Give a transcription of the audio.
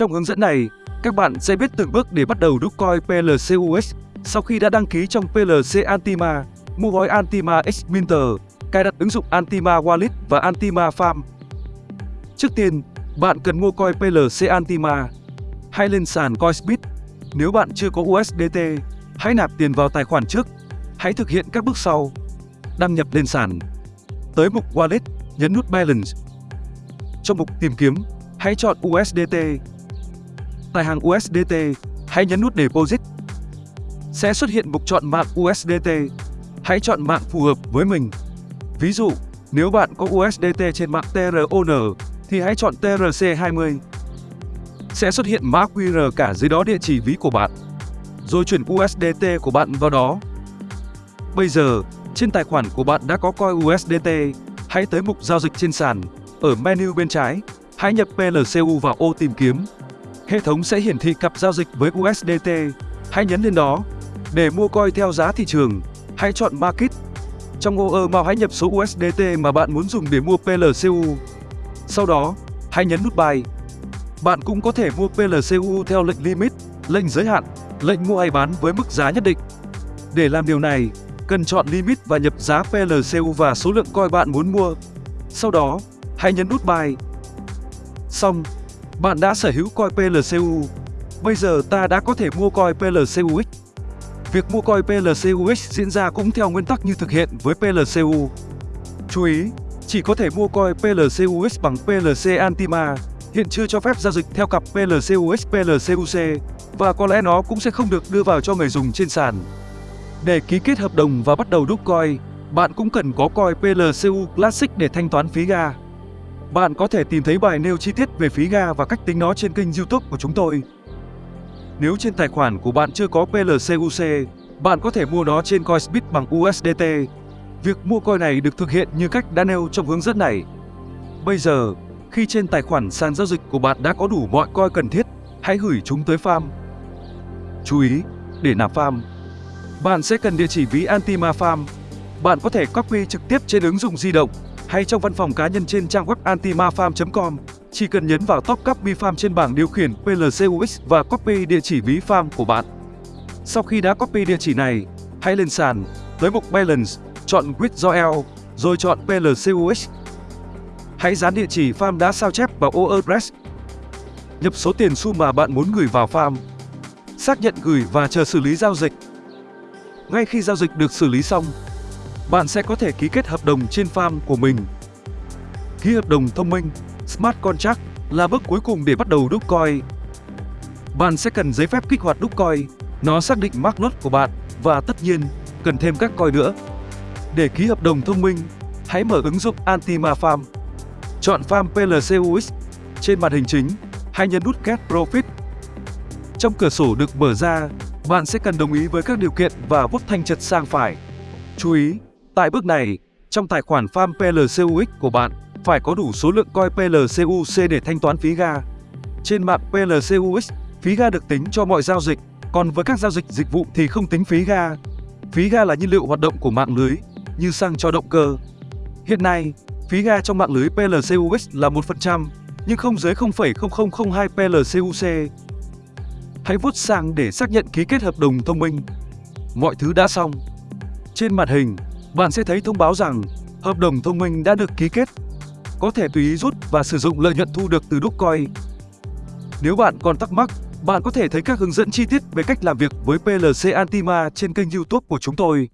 Trong hướng dẫn này, các bạn sẽ biết từng bước để bắt đầu Dogecoin PLCUS sau khi đã đăng ký trong PLC Antima, mua gói Antima X Minter, cài đặt ứng dụng Antima Wallet và Antima Farm. Trước tiên, bạn cần mua coin PLC Antima. Hãy lên sàn Coinsbit Nếu bạn chưa có USDT, hãy nạp tiền vào tài khoản trước. Hãy thực hiện các bước sau. Đăng nhập lên sàn. Tới mục Wallet, nhấn nút Balance. Trong mục Tìm kiếm, hãy chọn USDT. Tại hàng USDT, hãy nhấn nút Deposit. Sẽ xuất hiện mục chọn mạng USDT. Hãy chọn mạng phù hợp với mình. Ví dụ, nếu bạn có USDT trên mạng TRON, thì hãy chọn TRC20. Sẽ xuất hiện mã QR cả dưới đó địa chỉ ví của bạn. Rồi chuyển USDT của bạn vào đó. Bây giờ, trên tài khoản của bạn đã có coi USDT, hãy tới mục giao dịch trên sàn. Ở menu bên trái, hãy nhập PLCU vào ô tìm kiếm. Hệ thống sẽ hiển thị cặp giao dịch với USDT. Hãy nhấn lên đó. Để mua coin theo giá thị trường, hãy chọn Market. Trong ô ơ màu hãy nhập số USDT mà bạn muốn dùng để mua PLCU. Sau đó, hãy nhấn nút Buy. Bạn cũng có thể mua PLCU theo lệnh limit, lệnh giới hạn, lệnh mua hay bán với mức giá nhất định. Để làm điều này, cần chọn limit và nhập giá PLCU và số lượng coin bạn muốn mua. Sau đó, hãy nhấn nút Buy. Xong, bạn đã sở hữu coin PLCU. Bây giờ ta đã có thể mua coin PLCUX. Việc mua coin PLCUX diễn ra cũng theo nguyên tắc như thực hiện với PLCU. Chú ý, chỉ có thể mua coin PLCUX bằng PLC Antima, hiện chưa cho phép giao dịch theo cặp PLCUX PLCUC và có lẽ nó cũng sẽ không được đưa vào cho người dùng trên sàn. Để ký kết hợp đồng và bắt đầu đúc coin, bạn cũng cần có coin PLCU Classic để thanh toán phí ga. Bạn có thể tìm thấy bài nêu chi tiết về phí ga và cách tính nó trên kênh YouTube của chúng tôi. Nếu trên tài khoản của bạn chưa có PLCUC, bạn có thể mua nó trên Coinsbit bằng USDT. Việc mua coin này được thực hiện như cách đã nêu trong hướng dẫn này. Bây giờ, khi trên tài khoản sàn giao dịch của bạn đã có đủ mọi coin cần thiết, hãy gửi chúng tới farm. Chú ý, để nạp farm, bạn sẽ cần địa chỉ ví Antima Farm. Bạn có thể copy trực tiếp trên ứng dụng di động hay trong văn phòng cá nhân trên trang web antimafarm.com. Chỉ cần nhấn vào top copy farm trên bảng điều khiển PLCUX và copy địa chỉ ví farm của bạn. Sau khi đã copy địa chỉ này, hãy lên sàn, tới mục Balance, chọn Withdrawal, rồi chọn PLCUX. Hãy dán địa chỉ farm đã sao chép vào ô address. Nhập số tiền xu mà bạn muốn gửi vào farm. Xác nhận gửi và chờ xử lý giao dịch. Ngay khi giao dịch được xử lý xong, bạn sẽ có thể ký kết hợp đồng trên farm của mình. Ký hợp đồng thông minh Smart Contract là bước cuối cùng để bắt đầu đúc coin. Bạn sẽ cần giấy phép kích hoạt đúc coin, nó xác định mark lot của bạn và tất nhiên cần thêm các coin nữa. Để ký hợp đồng thông minh, hãy mở ứng dụng Antima Farm. Chọn Farm PLC UX Trên màn hình chính, hãy nhấn nút Get Profit. Trong cửa sổ được mở ra, bạn sẽ cần đồng ý với các điều kiện và vuốt thanh chật sang phải. Chú ý, tại bước này, trong tài khoản farm PLCUX của bạn phải có đủ số lượng coin PLCUC để thanh toán phí ga. Trên mạng PLCUX, phí ga được tính cho mọi giao dịch, còn với các giao dịch dịch vụ thì không tính phí ga. Phí ga là nhiên liệu hoạt động của mạng lưới, như xăng cho động cơ. Hiện nay, phí ga trong mạng lưới PLCUX là 1%, nhưng không dưới 0,0002 PLCUC. Hãy vuốt sang để xác nhận ký kết hợp đồng thông minh. Mọi thứ đã xong. Trên màn hình, bạn sẽ thấy thông báo rằng hợp đồng thông minh đã được ký kết. Có thể tùy ý rút và sử dụng lợi nhuận thu được từ Dogecoin. Nếu bạn còn thắc mắc, bạn có thể thấy các hướng dẫn chi tiết về cách làm việc với PLC Antima trên kênh YouTube của chúng tôi.